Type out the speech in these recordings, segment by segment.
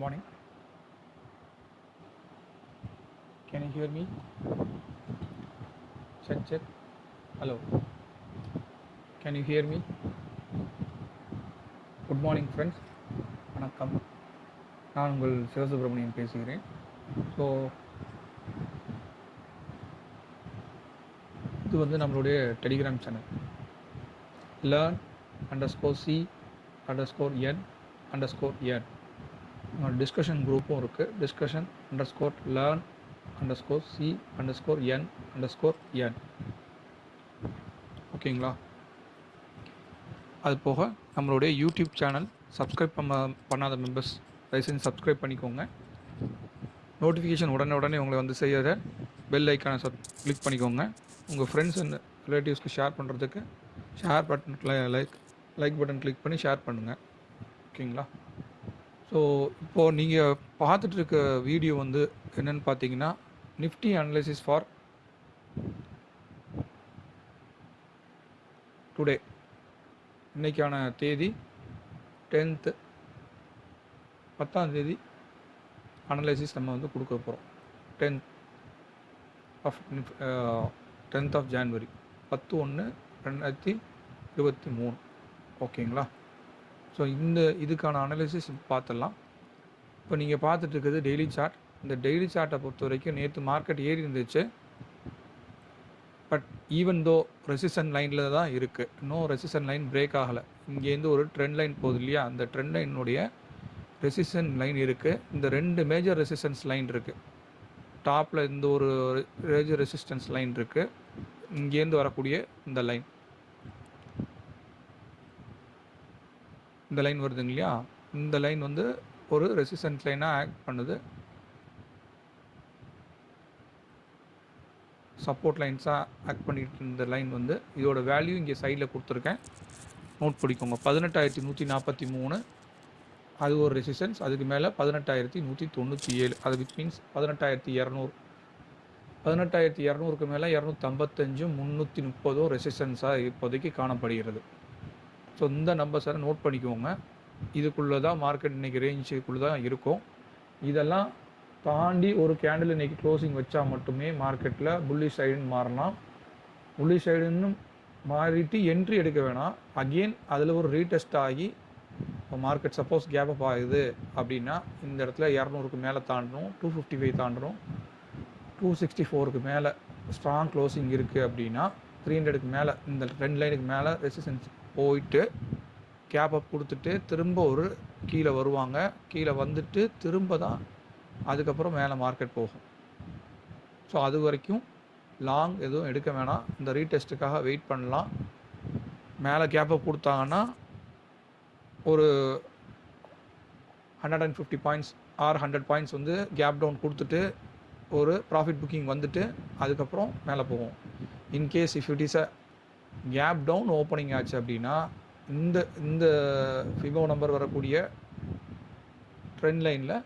morning. Can you hear me? Check, check. Hello. Can you hear me? Good morning friends வணக்கம் நான் உங்கள் சிவசுப்ரமணியன் பேசுகிறேன் so இது வந்து நம்மளுடைய Telegram channel learn underscore C underscore N underscore N discussion குரூப்பும் இருக்குது discussion underscore learn underscore C underscore N underscore N ஓகேங்களா அது போக நம்மளுடைய யூடியூப் சேனல் சப்ஸ்கிரைப் பண்ண பண்ணாத மெம்பர்ஸ் தயவுசெஞ்சு சப்ஸ்கிரைப் பண்ணிக்கோங்க. நோட்டிஃபிகேஷன் உடனே உடனே உங்களை வந்து செய்யற பெல் ஐக்கானை சப் கிளிக் பண்ணிக்கோங்க. உங்கள் ஃப்ரெண்ட்ஸ் அண்ட் ரிலேட்டிவ்ஸ்க்கு ஷேர் பண்ணுறதுக்கு share button like like button click பண்ணி ஷேர் பண்ணுங்கள் ஓகேங்களா ஸோ இப்போது நீங்கள் பார்த்துட்டு இருக்க வீடியோ வந்து என்னென்னு பார்த்தீங்கன்னா நிஃப்டி அனலைசிஸ் ஃபார் டுடே இன்றைக்கான தேதி டென்த்து பத்தாம் தேதி அனலைசிஸ் நம்ம வந்து கொடுக்க போகிறோம் tenth of tenth of January பத்து ஒன்று ரெண்டாயிரத்தி இருபத்தி மூணு. ஓகேங்களா ஸோ இந்த இதுக்கான அனலிசிஸ் பார்த்துடலாம். இப்போ நீங்கள் பார்த்துட்டு இருக்கிறது டெய்லி சார்ட் இந்த டெய்லி சார்ட்டை பொறுத்த வரைக்கும் நேற்று மார்க்கெட் ஏறி இருந்துச்சு. பட் ஈவன் தோ ரெசிஷன் லைனில் தான் இருக்குது இன்னும் ரெசிஷன் லைன் பிரேக் ஆகலை. இங்கேருந்து ஒரு ட்ரெண்ட் லைன் போகுது இல்லையா? அந்த ட்ரெண்ட் லைனுடைய ரெசிஷன் லைன் இருக்குது இந்த ரெண்டு மேஜர் ரெசிஸ்டன்ஸ் லைன் இருக்குது டாப்பில் இந்த ஒரு மேஜர் ரெசிஸ்டன்ஸ் லைன் இருக்குது இங்கேருந்து வரக்கூடிய இந்த லைன் இந்த லைன் வருதுங்க இல்லையா? இந்த லைன் வந்து ஒரு ரெசிஸ்டன்ஸ் லைனாக ஆக்ட் பண்ணுது. சப்போர்ட் லைன்ஸாக ஆக்ட் பண்ணிட்டு இருந்த லைன் வந்து இதோட வேல்யூ இங்கே சைடில் கொடுத்துருக்கேன். நோட் பிடிக்கோங்க. பதினெட்டாயிரத்தி நூற்றி நாற்பத்தி மூணு. அது ஒரு ரெசிஸ்டன்ஸ் அதுக்கு மேலே பதினெட்டாயிரத்தி நூற்றி தொண்ணூற்றி ஏழு. அது விட் மீன்ஸ் பதினெட்டாயிரத்தி இரநூறு. பதினெட்டாயிரத்தி இரநூறுக்கு மேலே இரநூத்தம்பத்தஞ்சும் முந்நூற்றி முப்பதும் ரெசிஸ்டன்ஸாக இப்போதைக்கு காணப்படுகிறது. ஸோ இந்த நம்பர்ஸை நோட் பண்ணிக்கோங்க. இதுக்குள்ளே தான் மார்க்கெட் இன்றைக்கி ரேஞ்சுக்குள்ளே தான் இருக்கும். இதெல்லாம் தாண்டி ஒரு கேண்டில் இன்றைக்கி க்ளோசிங் வச்சா மட்டுமே மார்க்கெட்டில் புள்ளி சைடுன்னு மாறலாம். புள்ளி சைடுன்னு மாறிட்டு என்ட்ரி எடுக்க வேணாம். அகெயின் அதில் ஒரு ரீடெஸ்ட் ஆகி மார்க்கெட் சப்போஸ் கேப் அப் ஆகுது அப்படின்னா இந்த இடத்துல இரநூறுக்கு மேலே தாண்டணும் டூ ஃபிஃப்டி ஃபைவ் தாண்டணும். டூ சிக்ஸ்டி ஃபோருக்கு மேலே ஸ்ட்ராங் க்ளோசிங் இருக்குது அப்படின்னா த்ரீ ஹண்ட்ரடுக்கு மேலே இந்த ரெண்டு லைனுக்கு மேலே ரெசிஸ்டன்ஸ் போயிட்டு கேப் அப் கொடுத்துட்டு திரும்ப ஒரு கீழே வருவாங்க. கீழே வந்துட்டு திரும்ப தான் அதுக்கப்புறம் மேலே மார்க்கெட் போகும். ஸோ அது வரைக்கும் லாங் எதுவும் எடுக்க வேணாம். இந்த ரீடெஸ்ட்டுக்காக வெயிட் பண்ணலாம். மேலே கேப் அப் கொடுத்தாங்கன்னா ஒரு hundred and fifty points or hundred points வந்து கேப் டவுன் கொடுத்துட்டு ஒரு ப்ராஃபிட் புக்கிங் வந்துட்டு அதுக்கப்புறம் மேலே போகும். In case if it is a gap down opening ஆச்சு அப்படின்னா இந்த இந்த ஃபிகோ நம்பர் வரக்கூடிய ட்ரெண்ட் லைனில்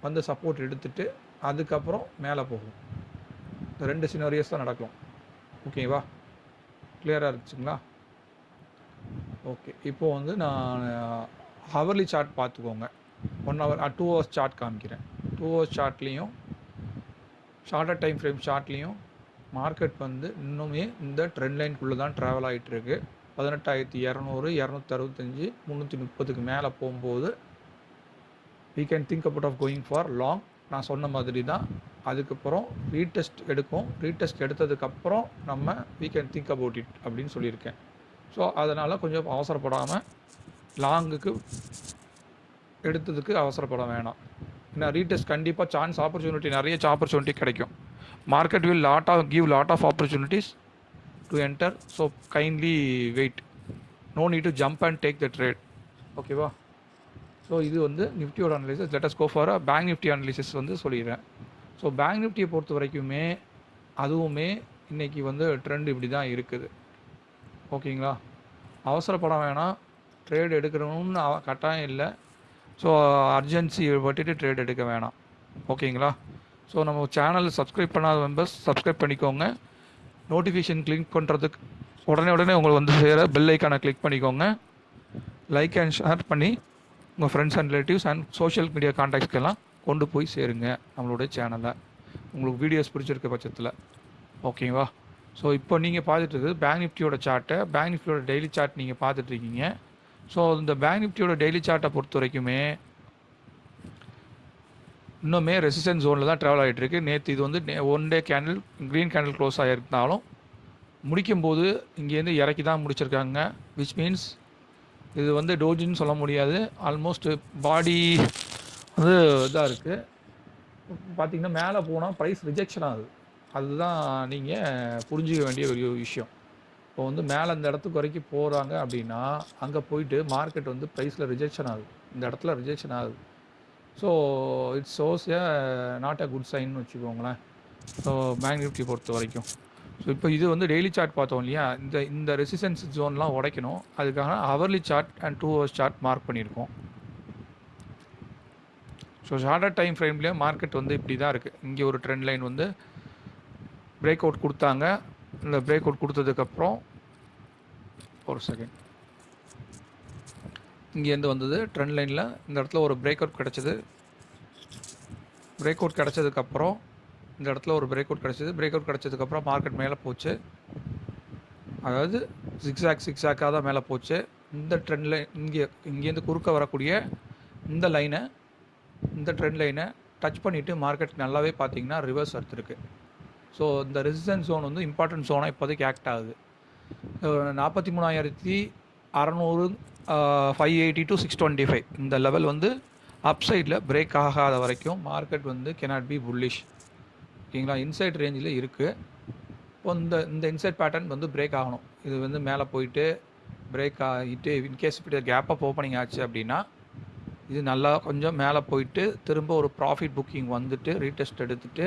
வந்து சப்போர்ட் எடுத்துட்டு அதுக்கப்புறம் மேலே போகும். இந்த ரெண்டு சினாரியஸ் தான் நடக்கும் ஓகேவா கிளியராக இருந்துச்சுங்களா? ஓகே இப்போது வந்து நான் uh, ஹவர்லி சார்ட் பார்த்துக்கோங்க. One hour two hours chart காமிக்கிறேன். டூ ஹவர்ஸ் சார்ட்லேயும் ஷார்ட்டர் டைம் ஃப்ரேம் சார்ட்லேயும் மார்க்கெட் வந்து இன்னுமே இந்த ட்ரெண்ட் லைனுக்குள்ளே தான் ட்ராவல் ஆகிட்டுருக்கு பதினெட்டாயிரத்தி இரநூறு இரநூத்தி அறுபத்தஞ்சி முந்நூற்றி முப்பதுக்கு மேலே போகும்போது we can think about of going for long நான் சொன்ன மாதிரி தான் அதுக்கப்புறம் ரீடெஸ்ட் எடுக்கும். ரீடெஸ்ட் எடுத்ததுக்கப்புறம் நம்ம we can think about it அப்படின்னு சொல்லியிருக்கேன். ஸோ அதனால் கொஞ்சம் அவசரப்படாமல் லாங்குக்கு எடுத்ததுக்கு அவசரப்பட வேணாம். ஏன்னா ரீடெஸ்ட் கண்டிப்பாக சான்ஸ் ஆப்பர்ச்சுனிட்டி நிறைய ஆப்பர்ச்சுனிட்டி கிடைக்கும். Market will lot of give lot of opportunities to enter so kindly wait no need to jump and take the trade ஓகேவா ஸோ இது வந்து நிஃப்டியோட analysis let us go for bank Nifty analysis வந்து சொல்லிடுறேன். So bank நிஃப்டியை பொறுத்த வரைக்குமே அதுவுமே இன்றைக்கி வந்து ட்ரெண்ட் இப்படி தான் இருக்குது. ஓகேங்களா? அவசரப்பட வேணாம். ட்ரேட் எடுக்கணும்னு கட்டாயம் இல்லை. ஸோ அர்ஜென்சி பட்டுட்டு ட்ரேட் எடுக்க வேணாம். ஓகேங்களா? ஸோ நம்ம சேனல் சப்ஸ்கிரைப் பண்ணாத மெம்பர்ஸ் சப்ஸ்கிரைப் பண்ணிக்கோங்க. நோட்டிஃபிகேஷன் கிளிக் பண்ணுறதுக்கு உடனே உடனே உங்களுக்கு வந்து சேர பெல் ஐக்கானை கிளிக் பண்ணிக்கோங்க. லைக் அண்ட் ஷேர் பண்ணி உங்கள் friends and relatives and social media கான்டாக்ட்ஸ்க்கெல்லாம் கொண்டு போய் சேருங்க நம்மளுடைய சேனலை உங்களுக்கு வீடியோஸ் பிடிச்சிருக்க பட்சத்தில். ஓகேவா ஸோ இப்போ நீங்கள் பார்த்துட்டு பேங்க் நிஃப்டியோட சார்ட்டை பேங்க் நிஃப்டியோட டெய்லி சார்ட் நீங்கள் பார்த்துட்ருக்கீங்க ஸோ இந்த பேங்க் நிஃப்டியோட டெய்லி சார்ட்டை பொறுத்த வரைக்குமே இன்னுமே ரெசிஸ்டன்ஸ் ஜோனில் தான் ட்ராவல் ஆகிட்டுருக்கு நேற்று இது வந்து one day candle green candle close ஆகியிருந்தாலும் முடிக்கும்போது இங்கேருந்து இறக்கி தான் முடிச்சிருக்காங்க. விச் மீன்ஸ் இது வந்து டோஜின்னு சொல்ல முடியாது. ஆல்மோஸ்ட் பாடி வந்து இதாக இருக்குது பார்த்தீங்கன்னா மேலே போனால் ப்ரைஸ் ரிஜெக்ஷன் ஆகுது. அதுதான் நீங்கள் புரிஞ்சிக்க வேண்டிய ஒரு விஷயம். இப்போ வந்து மேலே இந்த இடத்துக்கு வரைக்கும் போகிறாங்க அப்படின்னா அங்கே போயிட்டு மார்க்கெட் வந்து ப்ரைஸில் ரிஜெக்ஷன் ஆகுது. இந்த இடத்துல ரிஜெக்ஷன் ஆகுது. So it's shows a not a good சைன்னு வச்சுக்கோங்களேன். ஸோ பேங்க் நிஃப்டி பொறுத்த வரைக்கும். ஸோ இப்போ இது வந்து டெய்லி சார்ட் பார்த்தோம் இல்லையா? இந்த இந்த ரெசிஸ்டன்ஸ் ஜோன்லாம் உடைக்கணும். அதுக்காக hourly chart and two hours chart mark பண்ணியிருக்கோம். ஸோ ஷார்டர் டைம் ஃப்ரேம்லேயே மார்க்கெட் வந்து இப்படி தான் இருக்குது இங்கே ஒரு ட்ரெண்ட் லைன் வந்து பிரேக் அவுட் கொடுத்தாங்க. இந்த பிரேக் அவுட் கொடுத்ததுக்கப்புறம் ஒரு செகண்ட் இங்கேருந்து வந்தது. ட்ரெண்ட் லைனில் இந்த இடத்துல ஒரு பிரேக் அவுட் கிடச்சிது. பிரேக் அவுட் கிடச்சதுக்கப்புறம் இந்த இடத்துல ஒரு பிரேக் அவுட் கிடச்சிது. பிரேக் அவுட் கிடச்சதுக்கப்புறம் மார்க்கெட் மேலே போச்சு. அதாவது சிக்ஸாக் சிக்ஸாக்காக தான் மேலே போச்சு. இந்த ட்ரெண்ட் லைன் இங்கே இங்கேருந்து குறுக்க வரக்கூடிய இந்த லைனை இந்த ட்ரெண்ட் லைனை டச் பண்ணிவிட்டு மார்க்கெட் நல்லாவே பார்த்தீங்கன்னா ரிவர்ஸ் எடுத்துருக்கு ஸோ இந்த ரெசிஸ்டன்ஸ் ஜோன் வந்து இம்பார்ட்டன்ட் ஜோனாக இப்போதைக்கு ஆக்ட் ஆகுது. நாற்பத்தி மூணாயிரத்தி அறநூறு five eighty to six twenty five இந்த லெவல் வந்து அப் சைடில் பிரேக் ஆகாத வரைக்கும் மார்க்கெட் வந்து கெனாட் பி புல்லிஷ் ஓகேங்களா? இன்சைட் ரேஞ்சில் இருக்குது இப்போ இந்த இந்த இன்சைட் பேட்டர்ன் வந்து பிரேக் ஆகணும். இது வந்து மேலே போயிட்டு பிரேக் ஆகிட்டு இன்கேஸ் இப்படி கேப் ஓப்பனிங் ஆச்சு அப்படின்னா இது நல்லா கொஞ்சம் மேலே போயிட்டு திரும்ப ஒரு ப்ராஃபிட் புக்கிங் வந்துட்டு ரீடெஸ்ட் எடுத்துகிட்டு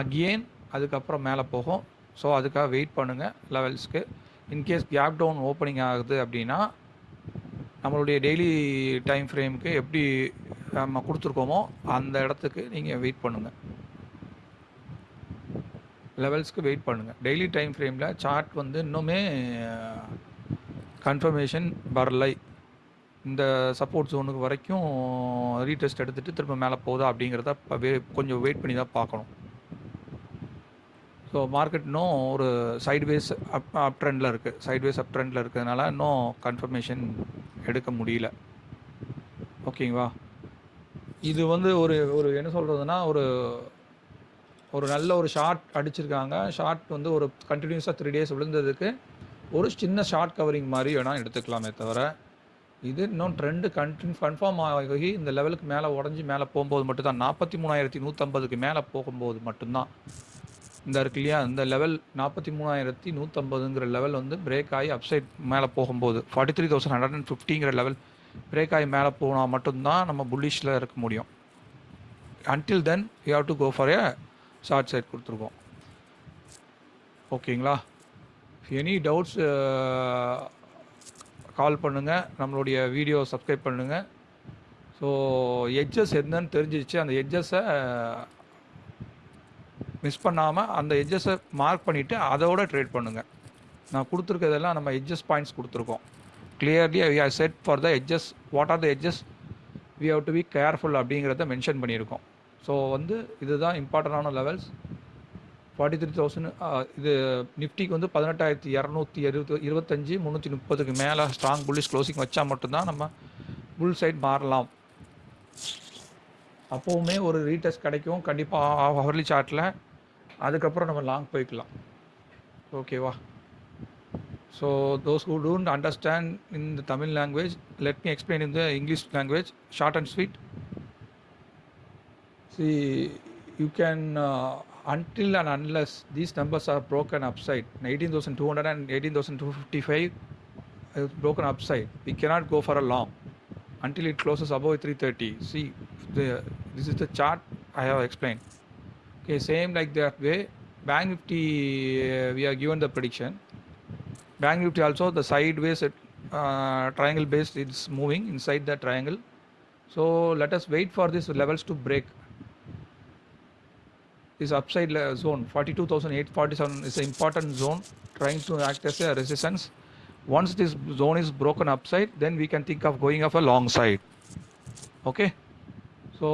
அகெயின் அதுக்கப்புறம் மேலே போகும். ஸோ அதுக்காக வெயிட் பண்ணுங்கள் லெவல்ஸ்க்கு in case gap down opening ஆகுது அப்படின்னா நம்மளுடைய டெய்லி டைம் ஃப்ரேமுக்கு எப்படி நம்ம கொடுத்துருக்கோமோ அந்த இடத்துக்கு நீங்கள் வெயிட் பண்ணுங்கள் லெவல்ஸ்க்கு வெயிட் பண்ணுங்கள் டெய்லி டைம் ஃப்ரேமில் சார்ட் வந்து இன்னுமே கன்ஃபர்மேஷன் வரலை. இந்த சப்போர்ட் ஜோனுக்கு வரைக்கும் ரீடெஸ்ட் எடுத்துகிட்டு திரும்ப மேலே போதா அப்படிங்கிறத கொஞ்சம் வெயிட் பண்ணி தான் பார்க்கணும். ஸோ மார்க்கெட் இன்னும் ஒரு சைட்வேஸ் அப் அப் ட்ரெண்டில் இருக்குது சைட்வேஸ் அப் ட்ரெண்டில் இருக்கிறதுனால இன்னும் கன்ஃபர்மேஷன் எடுக்க முடியல. ஓகேங்களா இது வந்து ஒரு ஒரு என்ன சொல்கிறதுனா ஒரு ஒரு நல்ல ஒரு ஷார்ட் அடிச்சிருக்காங்க. ஷார்ட் வந்து ஒரு கண்டினியூஸாக த்ரீ டேஸ் விழுந்ததுக்கு ஒரு சின்ன ஷார்ட் கவரிங் மாதிரி வேணால் எடுத்துக்கலாமே தவிர இது இன்னும் ட்ரெண்டு கண்டினியூ கன்ஃபார்ம் ஆகி இந்த லெவலுக்கு மேலே உடஞ்சி மேலே போகும்போது மட்டும்தான். நாற்பத்தி மூணாயிரத்தி நூற்றம்பதுக்கு மேலே போகும்போது மட்டும்தான். இந்த இருக்கு இல்லையா இந்த லெவல் நாற்பத்தி மூணாயிரத்தி நூற்றம்பதுங்கிற லெவல் வந்து பிரேக் ஆகி அப்சைட் மேலே போகும்போது forty three thousand hundred and ஃபிஃப்டிங்கிற level break ஆகி மேலே போனால் மட்டும்தான் நம்ம புல்லிஷில் இருக்க முடியும். Until then you have to go for a short side கொடுத்துருக்கோம். ஓகேங்களா எனி டவுட்ஸ் கால் uh, பண்ணுங்கள் நம்மளுடைய வீடியோ சப்ஸ்கிரைப் பண்ணுங்கள் ஸோ எட்ஜஸ் என்னன்னு தெரிஞ்சிச்சு அந்த எட்ஜஸை மிஸ் பண்ணாமல் அந்த எட்ஜஸை மார்க் பண்ணிவிட்டு அதோட ட்ரேட் பண்ணுங்கள் நான் கொடுத்துருக்கிறதெல்லாம் நம்ம எட்ஜஸ் பாயிண்ட்ஸ் கொடுத்துருக்கோம். Clearly we are set for the edges what are the edges we have to be careful அப்படிங்கிறத மென்ஷன் பண்ணியிருக்கோம். ஸோ வந்து இதுதான் இம்பார்ட்டண்டான லெவல்ஸ் ஃபார்ட்டி த்ரீ தௌசண்ட் இது நிஃப்டிக்கு வந்து பதினெட்டாயிரத்தி இரநூத்தி இருபத்தி இருபத்தஞ்சி முந்நூற்றி முப்பதுக்கு மேலே ஸ்ட்ராங் புல்லிஷ் க்ளோசிங் வச்சா மட்டும்தான் நம்ம புல் சைட் மாறலாம். அப்போவுமே ஒரு ரீடெஸ்ட் கிடைக்கும். கண்டிப்பாக ஹவர்லி சார்ட்டில் அதுக்கப்புறம் நம்ம லாங் போய்க்கலாம் ஓகேவா so those who don't understand in the Tamil language let me explain in the English language short and sweet see you can until and unless these numbers are broken upside 18200 and 18255 is broken upside we cannot go for a long until it closes above 330 see the, this is the chart i have explained okay same like that way. Bank nifty uh, we are given the prediction. Bank nifty also the sideways uh, triangle base is moving inside the triangle. So let us wait for these levels to break. This upside zone 42847 is an important zone trying to act as a resistance. Once this zone is broken upside then we can think of going of a long side. Okay so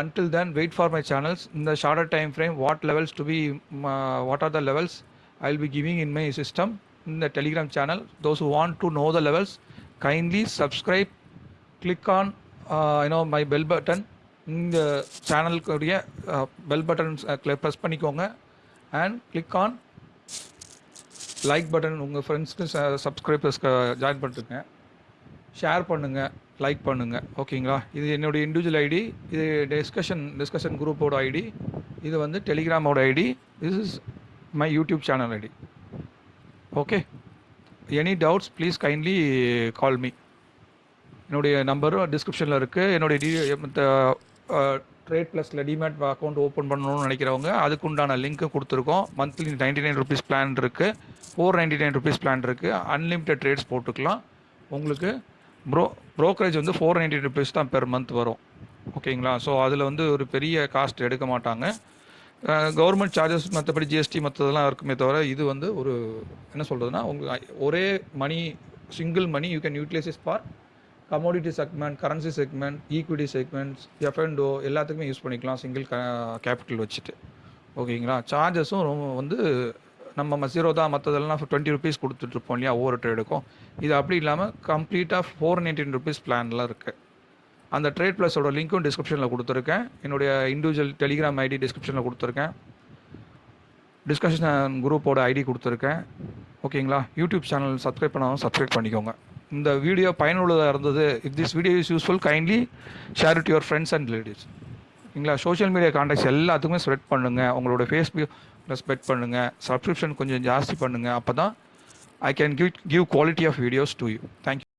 until then wait for my channels in the shorter time frame what levels to be um, uh, what are the levels i'll be giving in my system in the telegram channel those who want to know the levels kindly subscribe click on uh, you know my bell button இந்த சேனலுக்குடைய bell button press பண்ணிக்கோங்க and click on like button உங்கள் ஃப்ரெண்ட்ஸ்க்கு சப்ஸ்கிரைபர்ஸ்க்கு join பண்ணிட்டுருங்க share பண்ணுங்கள் like பண்ணுங்கள் ஓகேங்களா இது என்னுடைய இண்டிவிஜுவல் ஐடி இது டிஸ்கஷன் டிஸ்கஷன் குரூப்போட ஐடி இது வந்து டெலிகிராமோட ID this is my YouTube channel ID okay any doubts please kindly call me என்னுடைய நம்பரும் டிஸ்கிரிப்ஷனில் இருக்குது என்னுடைய டி மற்ற ட்ரேட் ப்ளஸில் டிமேட் அக்கௌண்ட் ஓப்பன் பண்ணணும்னு நினைக்கிறவங்க அதுக்கு உண்டான லிங்க்கு கொடுத்துருக்கோம். Monthly ninety nine rupees plan இருக்குது four ninety nine rupees plan இருக்குது அன்லிமிட்டட் ட்ரேட்ஸ் போட்டுக்கலாம். உங்களுக்கு ப்ரோ ப்ரோக்கரேஜ் வந்து ஃபோர் நைன்டி ருபீஸ் தான் பெர் மந்த் வரும். ஓகேங்களா ஸோ அதில் வந்து ஒரு பெரிய காஸ்ட் எடுக்க மாட்டாங்க. கவர்மெண்ட் சார்ஜஸ் மற்றபடி ஜிஎஸ்டி மற்றதெல்லாம் இருக்குமே தவிர இது வந்து ஒரு என்ன சொல்கிறதுனா உங்களுக்கு ஒரே money single money you can utilize is for commodity segment currency segment equity segments F and O எல்லாத்துக்குமே யூஸ் பண்ணிக்கலாம் சிங்கிள் கேபிட்டல் வச்சுட்டு. ஓகேங்களா சார்ஜஸும் ரொம்ப வந்து நம்ம மசீரோ மற்றதெல்லாம் டுவெண்ட்டி ருபீஸ் கொடுத்துட்ருப்போம் இல்லையா ஒவ்வொரு ட்ரேடுக்கும் இது அப்படி இல்லாமல் கம்ப்ளீட்டாக ஃபோர் நைன்டீன் ருபீஸ் பிளான்லாம் இருக்குது அந்த ட்ரேட் ப்ளஸோட லிங்க்கும் டிஸ்கிரிப்ஷனில் கொடுத்துருக்கேன். என்னுடைய இண்டிவிஜுவல் டெலிகிராம் ஐடி டிஸ்கிரிப்ஷனில் கொடுத்துருக்கேன். டிஸ்கஷன் குரூப்போட ஐடி கொடுத்துருக்கேன். ஓகேங்களா யூடியூப் சேனல் சப்ஸ்கிரைப் பண்ணாலும் சப்ஸ்கிரைப் பண்ணிக்கோங்க. இந்த வீடியோ பயனுள்ளதாக இருந்தது. If this video is useful kindly share it your friends and relatives ஓகேங்களா சோஷியல் மீடியா காண்டாக்ட்ஸ் எல்லாத்துக்குமே ஸ்ப்ரெட் பண்ணுங்கள் உங்களோட ஃபேஸ்புக்கில் ஸ்ப்ரெட் பண்ணுங்கள் சப்ஸ்கிரிப்ஷன் கொஞ்சம் ஜாஸ்தி பண்ணுங்கள் அப்போ தான் I can give give quality of videos to you thank you